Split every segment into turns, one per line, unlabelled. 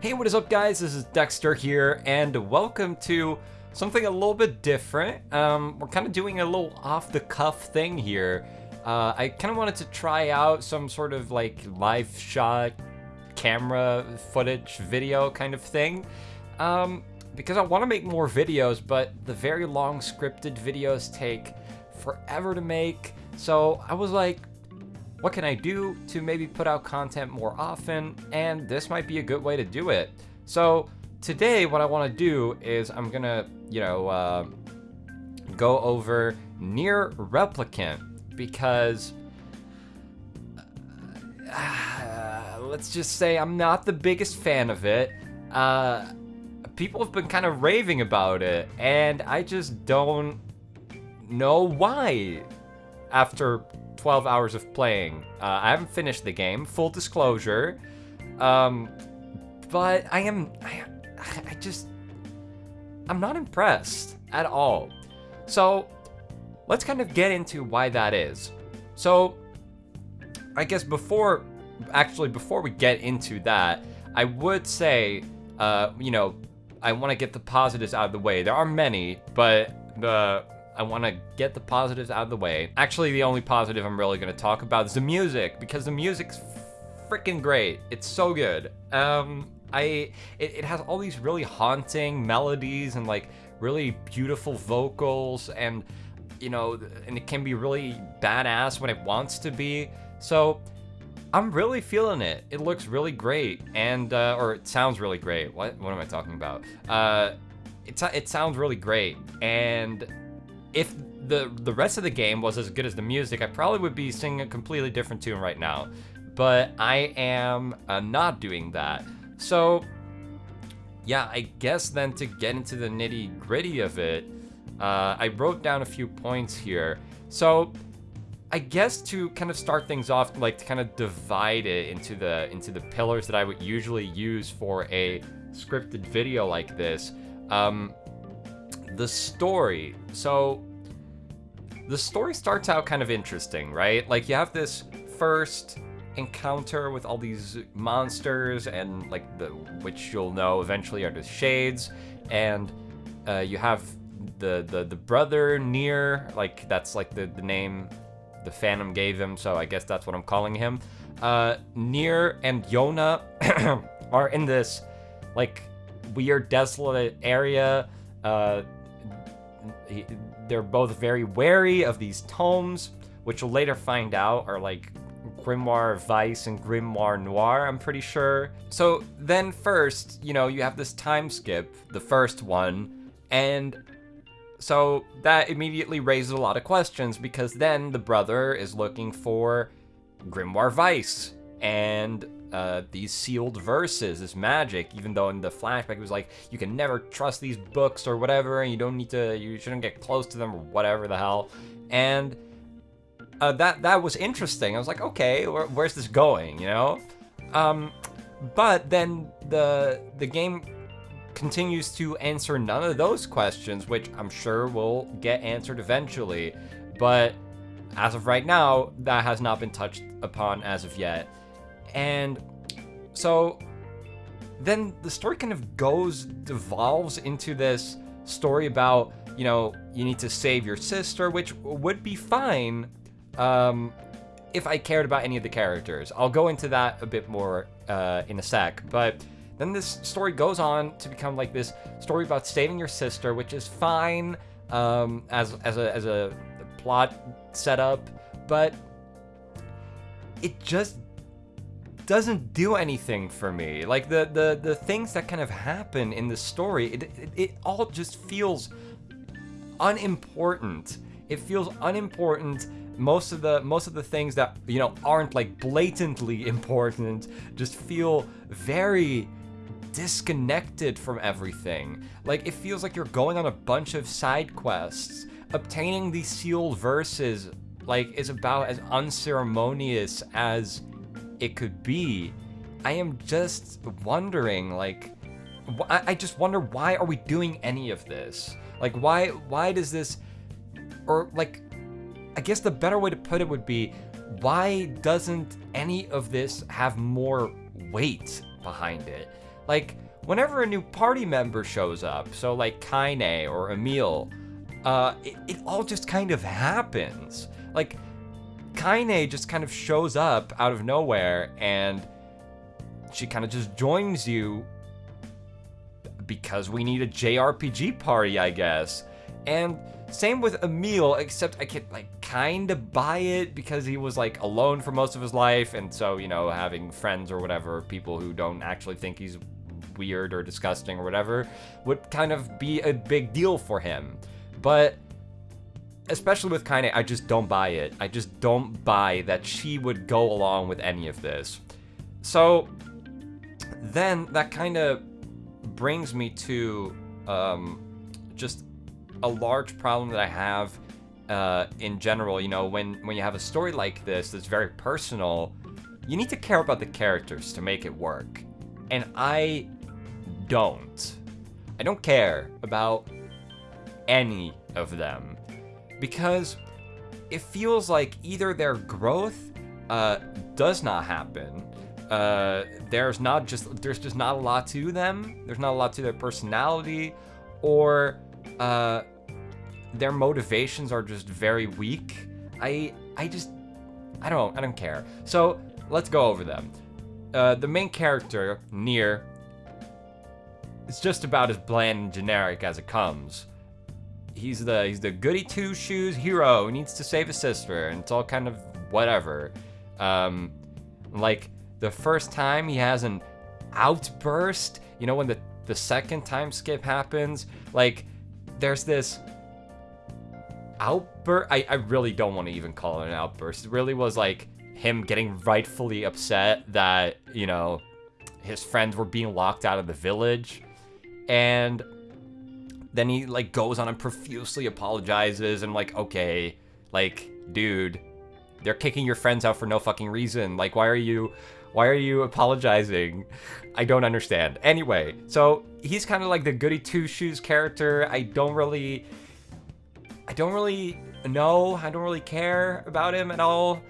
Hey, what is up, guys? This is Dexter here, and welcome to something a little bit different. Um, we're kind of doing a little off-the-cuff thing here. Uh, I kind of wanted to try out some sort of like live shot camera footage video kind of thing. Um, because I want to make more videos, but the very long scripted videos take forever to make. So I was like, what can I do to maybe put out content more often? And this might be a good way to do it. So today what I want to do is I'm gonna, you know, uh, go over Nier Replicant because uh, let's just say I'm not the biggest fan of it. Uh, people have been kind of raving about it, and I just don't know why after 12 hours of playing. Uh, I haven't finished the game, full disclosure. Um, but I am, I, I just, I'm not impressed at all. So let's kind of get into why that is. So I guess before, actually before we get into that, I would say, uh, you know, I want to get the positives out of the way. There are many, but the I want to get the positives out of the way. Actually, the only positive I'm really going to talk about is the music, because the music's freaking great. It's so good. Um, I it, it has all these really haunting melodies and like really beautiful vocals and you know, and it can be really badass when it wants to be. So I'm really feeling it. It looks really great, and uh, or it sounds really great. What what am I talking about? Uh, it it sounds really great, and if the the rest of the game was as good as the music, I probably would be singing a completely different tune right now. But I am uh, not doing that. So, yeah, I guess then to get into the nitty gritty of it, uh, I wrote down a few points here. So, I guess to kind of start things off, like to kind of divide it into the into the pillars that I would usually use for a scripted video like this. Um, the story. So the story starts out kind of interesting, right? Like you have this first encounter with all these monsters and like the which you'll know eventually are the shades and uh, you have the, the the brother Nier like that's like the, the name the phantom gave him so i guess that's what i'm calling him uh NieR and Yonah are in this like weird desolate area uh he, they're both very wary of these tomes, which we'll later find out are like Grimoire Weiss and Grimoire Noir, I'm pretty sure. So then first, you know, you have this time skip, the first one, and so that immediately raises a lot of questions because then the brother is looking for Grimoire Weiss and uh, these sealed verses, this magic, even though in the flashback it was like, you can never trust these books or whatever, and you don't need to, you shouldn't get close to them or whatever the hell. And uh, that that was interesting. I was like, okay, where, where's this going, you know? Um, but then the the game continues to answer none of those questions, which I'm sure will get answered eventually. But as of right now, that has not been touched upon as of yet. And so then the story kind of goes, devolves into this story about, you know, you need to save your sister, which would be fine um, if I cared about any of the characters. I'll go into that a bit more uh, in a sec, but then this story goes on to become like this story about saving your sister, which is fine um, as, as, a, as a plot setup, but it just doesn't do anything for me. Like the the the things that kind of happen in the story, it it, it all just feels unimportant. It feels unimportant. Most of the most of the things that you know aren't like blatantly important just feel very disconnected from everything. Like it feels like you're going on a bunch of side quests. Obtaining these sealed verses like is about as unceremonious as it could be. I am just wondering, like, I just wonder why are we doing any of this? Like, why, why does this, or like, I guess the better way to put it would be, why doesn't any of this have more weight behind it? Like, whenever a new party member shows up, so like Kaine or Emil, uh, it, it all just kind of happens. Like, Kaine just kind of shows up out of nowhere and she kind of just joins you because we need a JRPG party, I guess. And same with Emil, except I can like kind of buy it because he was like alone for most of his life, and so you know having friends or whatever, people who don't actually think he's weird or disgusting or whatever, would kind of be a big deal for him. But especially with Kaine, I just don't buy it. I just don't buy that she would go along with any of this. So then that kind of brings me to um, just a large problem that I have uh, in general. You know, when when you have a story like this that's very personal, you need to care about the characters to make it work, and I don't. I don't care about any of them because it feels like either their growth uh, does not happen. Uh, there's not just there's just not a lot to them. There's not a lot to their personality, or uh, their motivations are just very weak. I I just I don't I don't care. So let's go over them. Uh, the main character, Nier is just about as bland and generic as it comes. He's the he's the goody two shoes hero who needs to save his sister, and it's all kind of whatever. Um, like the first time he has an outburst, you know, when the the second time skip happens, like there's this outburst. I, I really don't want to even call it an outburst. It really was like him getting rightfully upset that, you know, his friends were being locked out of the village. And then he like goes on and profusely apologizes and like, okay, like, dude, they're kicking your friends out for no fucking reason. Like, why are you why are you apologizing? I don't understand. Anyway, so he's kind of like the goody two shoes character. I don't really I don't really know. I don't really care about him at all.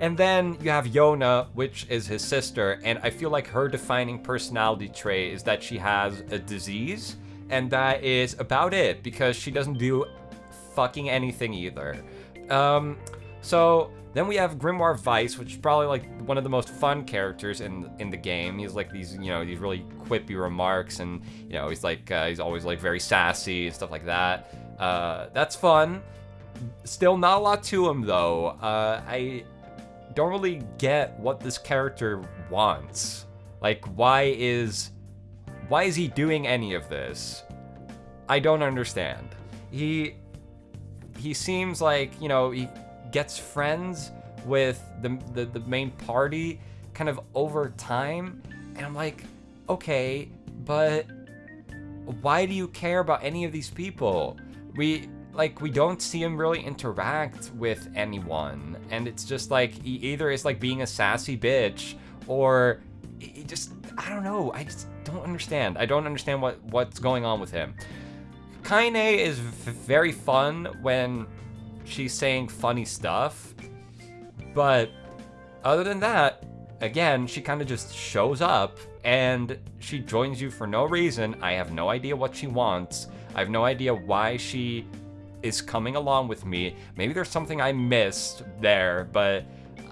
And then you have Yonah, which is his sister, and I feel like her defining personality trait is that she has a disease, and that is about it because she doesn't do fucking anything either. Um, so then we have Grimoire Weiss, which is probably like one of the most fun characters in in the game. He's like these, you know, these really quippy remarks, and you know, he's like uh, he's always like very sassy and stuff like that. Uh, that's fun. Still not a lot to him though. Uh, I don't really get what this character wants. Like, why is why is he doing any of this? I don't understand. He he seems like you know he gets friends with the the, the main party kind of over time, and I'm like, okay, but why do you care about any of these people? we like we don't see him really interact with anyone and it's just like he either is like being a sassy bitch or he just i don't know i just don't understand i don't understand what what's going on with him kaine is very fun when she's saying funny stuff but other than that again she kind of just shows up and she joins you for no reason i have no idea what she wants I have no idea why she is coming along with me. Maybe there's something I missed there, but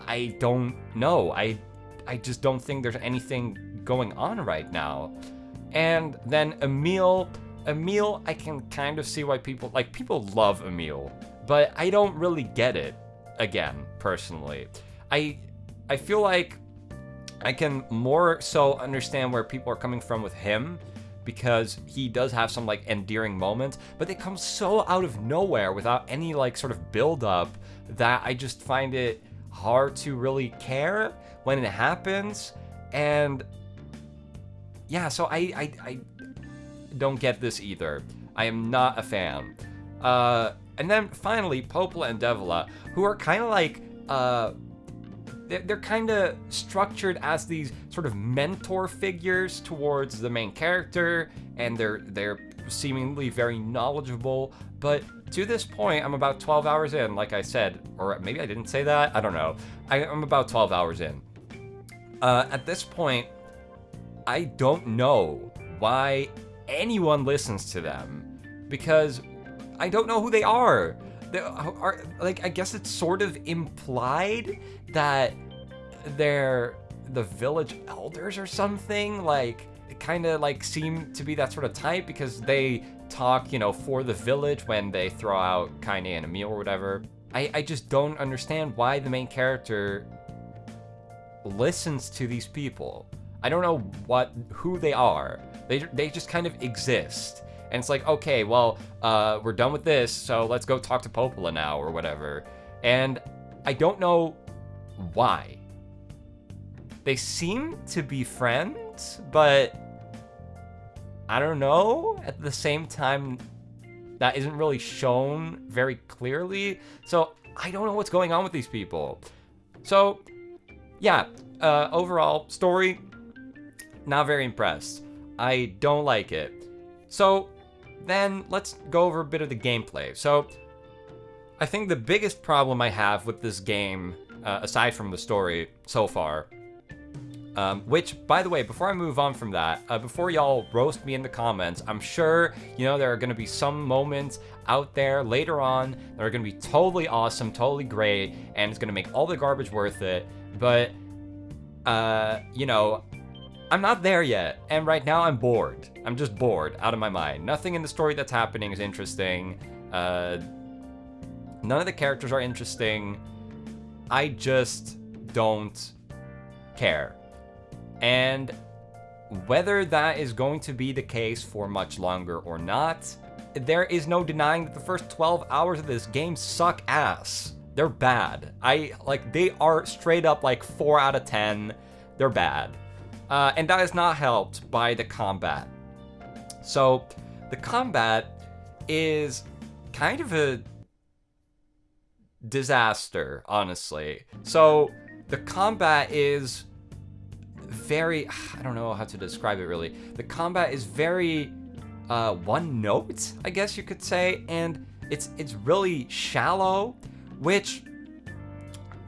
I don't know. I I just don't think there's anything going on right now. And then Emil, Emil, I can kind of see why people like people love Emil, but I don't really get it again, personally. I I feel like I can more so understand where people are coming from with him because he does have some like endearing moments, but they come so out of nowhere without any like sort of build up that I just find it hard to really care when it happens. And yeah, so I I, I don't get this either. I am not a fan. Uh, and then finally, Popola and Devola, who are kind of like uh, they're kind of structured as these sort of mentor figures towards the main character and they're they're seemingly very knowledgeable but to this point i'm about 12 hours in like i said or maybe i didn't say that i don't know I, am about 12 hours in uh, at this point I don't know why anyone listens to them because I don't know who they are. They are like I guess it's sort of implied that they're the village elders or something. Like kind of like seem to be that sort of type because they talk, you know, for the village when they throw out Kaine and Emil or whatever. I, I just don't understand why the main character listens to these people. I don't know what who they are. They they just kind of exist. And it's like, okay, well, uh, we're done with this, so let's go talk to Popola now or whatever. And I don't know why. They seem to be friends, but I don't know. At the same time, that isn't really shown very clearly. So I don't know what's going on with these people. So, yeah, uh, overall, story, not very impressed. I don't like it. So, then let's go over a bit of the gameplay. So, I think the biggest problem I have with this game, uh, aside from the story so far, um, which, by the way, before I move on from that, uh, before y'all roast me in the comments, I'm sure, you know, there are going to be some moments out there later on that are going to be totally awesome, totally great, and it's going to make all the garbage worth it. But, uh, you know, I'm not there yet, and right now I'm bored. I'm just bored out of my mind. Nothing in the story that's happening is interesting. Uh, none of the characters are interesting. I just don't care. And whether that is going to be the case for much longer or not, there is no denying that the first 12 hours of this game suck ass. They're bad. I, like, they are straight up like 4 out of 10. They're bad. Uh, and that is not helped by the combat. So, the combat is kind of a disaster, honestly. So, the combat is very, I don't know how to describe it really. The combat is very uh, one note, I guess you could say, and it's it's really shallow, which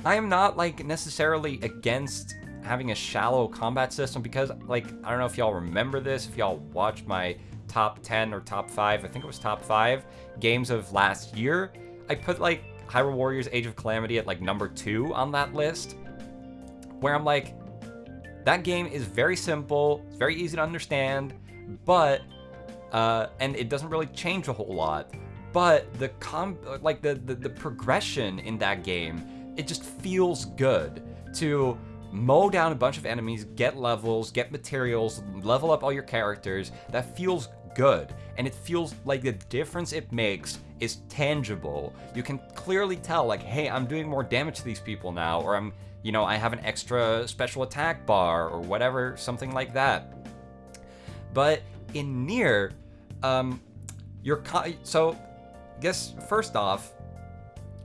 I am not like necessarily against having a shallow combat system because like I don't know if y'all remember this, if y'all watched my top 10 or top 5, I think it was top 5 games of last year, I put like Hyrule Warriors Age of Calamity at like number 2 on that list where I'm like that game is very simple, it's very easy to understand, but uh, and it doesn't really change a whole lot. But the com like the, the the progression in that game, it just feels good to mow down a bunch of enemies, get levels, get materials, level up all your characters. That feels good. And it feels like the difference it makes is tangible. You can clearly tell, like, hey, I'm doing more damage to these people now, or I'm you know, I have an extra special attack bar or whatever, something like that. But in Nier, um, your so I guess first off,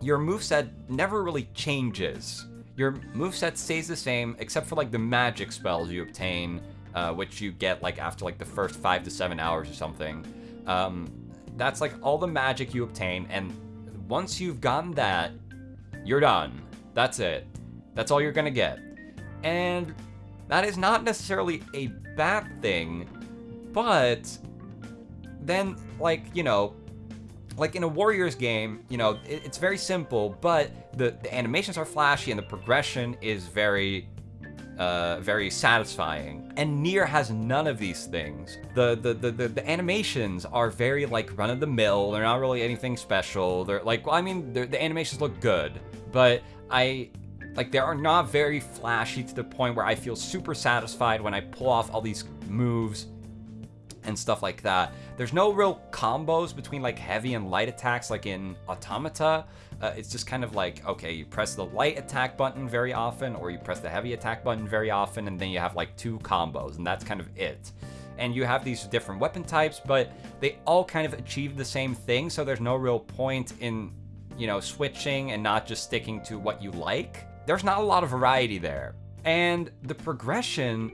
your moveset never really changes. Your moveset stays the same except for like the magic spells you obtain, uh, which you get like after like the first five to seven hours or something. Um, that's like all the magic you obtain, and once you've gotten that, you're done. That's it. That's all you're gonna get. And that is not necessarily a bad thing, but then, like, you know, like in a Warriors game, you know, it, it's very simple, but the, the animations are flashy and the progression is very uh, very satisfying. And Nier has none of these things. The, the the, the the animations are very like run of the mill. They're not really anything special. They're like, well, I mean, the animations look good, but I like, they are not very flashy to the point where I feel super satisfied when I pull off all these moves and stuff like that. There's no real combos between like heavy and light attacks like in Automata. Uh, it's just kind of like, okay, you press the light attack button very often or you press the heavy attack button very often and then you have like two combos and that's kind of it. And you have these different weapon types, but they all kind of achieve the same thing, so there's no real point in, you know, switching and not just sticking to what you like there's not a lot of variety there. And the progression,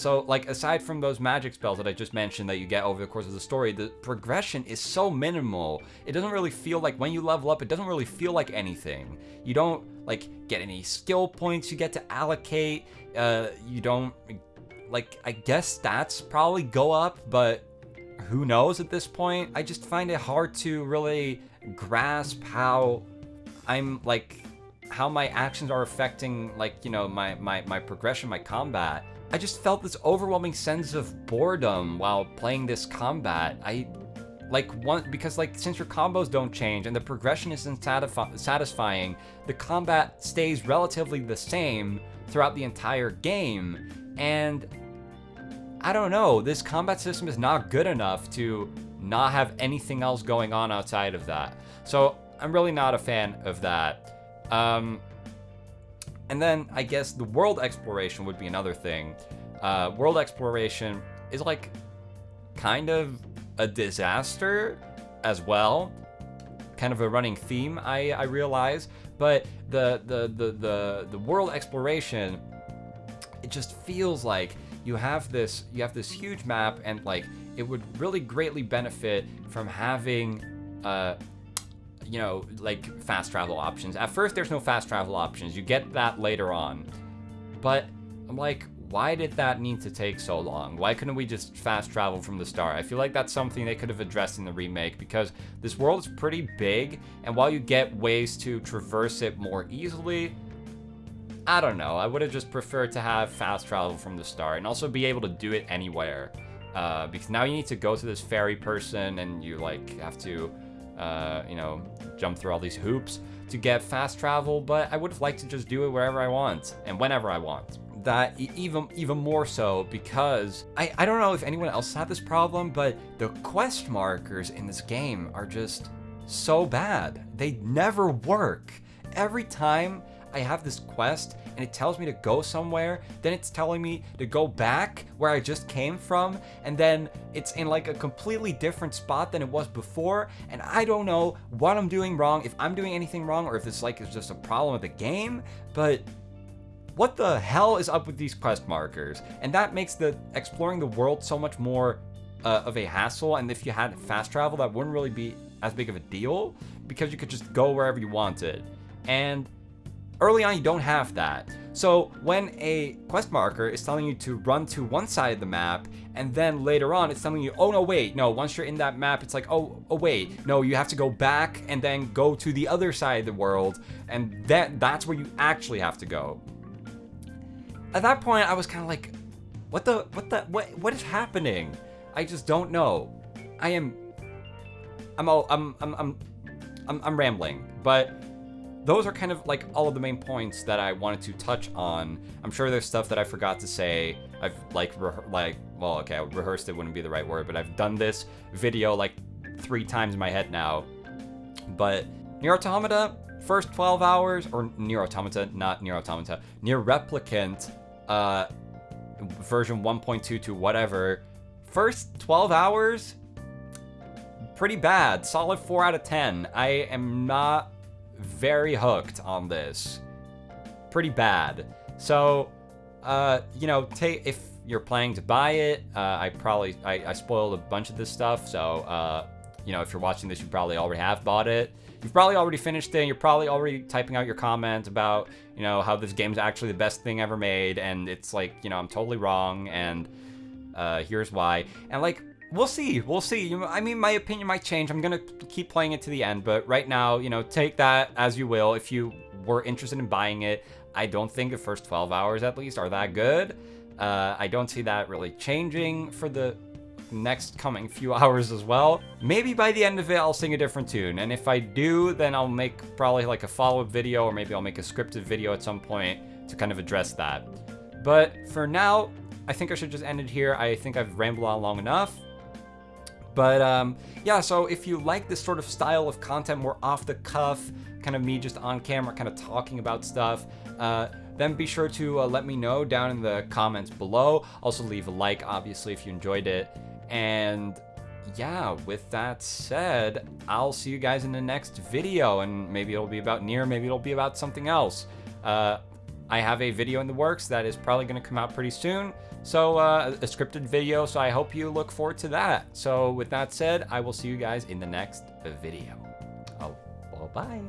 so like aside from those magic spells that I just mentioned that you get over the course of the story, the progression is so minimal. It doesn't really feel like when you level up, it doesn't really feel like anything. You don't like get any skill points you get to allocate. Uh, you don't like I guess stats probably go up, but who knows at this point? I just find it hard to really grasp how I'm like how my actions are affecting like, you know, my my my progression, my combat. I just felt this overwhelming sense of boredom while playing this combat. I like one because like since your combos don't change and the progression isn't satisfi- satisfying, the combat stays relatively the same throughout the entire game. And I don't know, this combat system is not good enough to not have anything else going on outside of that. So I'm really not a fan of that. Um, and then I guess the world exploration would be another thing. Uh, world exploration is like kind of a disaster as well. Kind of a running theme, I, I realize. But the, the, the, the, the world exploration, it just feels like you have this you have this huge map and like it would really greatly benefit from having uh you know like fast travel options at first there's no fast travel options you get that later on but i'm like why did that need to take so long why couldn't we just fast travel from the start i feel like that's something they could have addressed in the remake because this world is pretty big and while you get ways to traverse it more easily I don't know. I would have just preferred to have fast travel from the start and also be able to do it anywhere. Uh, because now you need to go to this ferry person and you like have to, uh, you know, jump through all these hoops to get fast travel. But I would have liked to just do it wherever I want and whenever I want. That even even more so because I, I don't know if anyone else had this problem, but the quest markers in this game are just so bad. They never work. Every time I have this quest and it tells me to go somewhere, then it's telling me to go back where I just came from, and then it's in like a completely different spot than it was before, and I don't know what I'm doing wrong, if I'm doing anything wrong, or if this like is just a problem with the game, but what the hell is up with these quest markers? And that makes the exploring the world so much more uh, of a hassle, and if you had fast travel, that wouldn't really be as big of a deal, because you could just go wherever you wanted. And Early on, you don't have that. So when a quest marker is telling you to run to one side of the map, and then later on it's telling you, oh no, wait, no, once you're in that map, it's like, oh, oh wait, no, you have to go back and then go to the other side of the world, and that that's where you actually have to go. At that point, I was kind of like, what the, what the, what, what is happening? I just don't know. I am, I'm all, I'm, I'm, I'm, I'm, I'm rambling, but those are kind of like all of the main points that I wanted to touch on. I'm sure there's stuff that I forgot to say. I've like, like, well, okay, rehearsed it wouldn't be the right word, but I've done this video like three times in my head now. But Nier Automata, first 12 hours, or Nier Automata, not Nier Automata, Nier Replicant, uh, version 1.2 to whatever, first 12 hours, pretty bad. Solid 4 out of 10. I am not very hooked on this. Pretty bad. So, uh, you know, take if you're planning to buy it, uh, I probably I, I spoiled a bunch of this stuff. So, uh, you know, if you're watching this, you probably already have bought it. You've probably already finished it. you're probably already typing out your comment about, you know, how this game's actually the best thing ever made, and it's like, you know, I'm totally wrong, and uh, here's why. And like, we'll see. We'll see. I mean, my opinion might change. I'm going to keep playing it to the end, but right now, you know, take that as you will. If you were interested in buying it, I don't think the first 12 hours at least are that good. Uh, I don't see that really changing for the next coming few hours as well. Maybe by the end of it, I'll sing a different tune. And if I do, then I'll make probably like a follow-up video or maybe I'll make a scripted video at some point to kind of address that. But for now, I think I should just end it here. I think I've rambled on long enough. But um, yeah, so if you like this sort of style of content, more off the cuff, kind of me just on camera, kind of talking about stuff, uh, then be sure to uh, let me know down in the comments below. Also leave a like, obviously, if you enjoyed it. And yeah, with that said, I'll see you guys in the next video, and maybe it'll be about Nier, maybe it'll be about something else. Uh, I have a video in the works that is probably going to come out pretty soon. So uh, a scripted video, so I hope you look forward to that. So with that said, I will see you guys in the next video. Oh, well, bye.